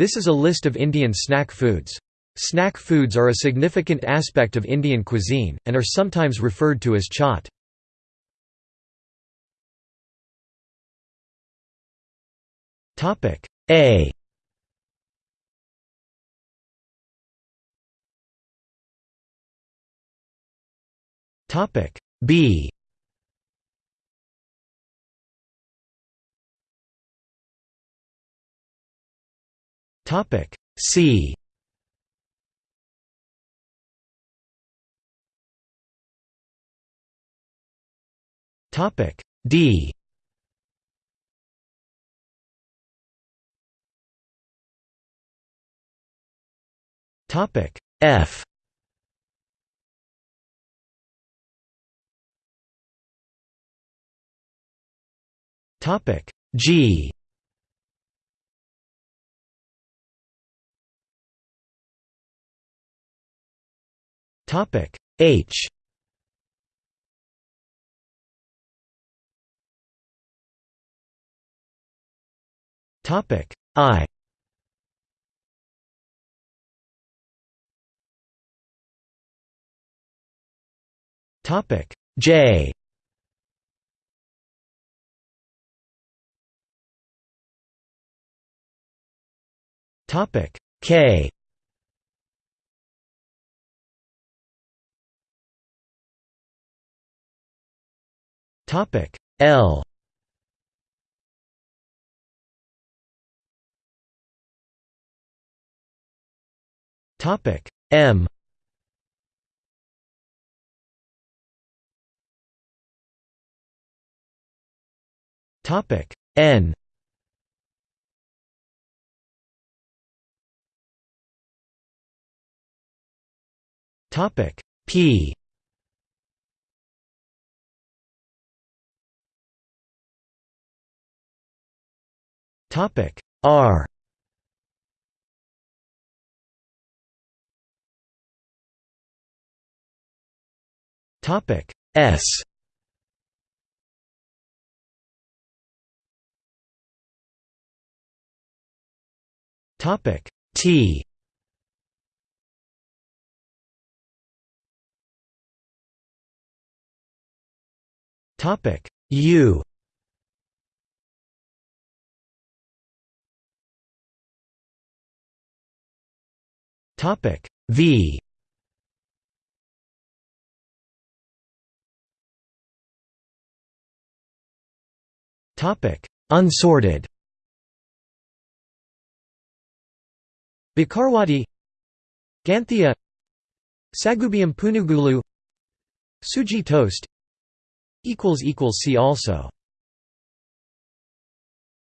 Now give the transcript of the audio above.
This is a list of Indian snack foods. Snack foods are a significant aspect of Indian cuisine, and are sometimes referred to as chaat. A B Topic C. Topic D. Topic F. Topic G Topic H. Topic I. Topic J. Topic K Topic L. Topic M. Topic N. Topic P Topic R. Topic S. Topic T. Topic U Topic V. Topic Unsorted. Bakarwadi Ganthia Sagubium punugulu Suji toast Equals equals See also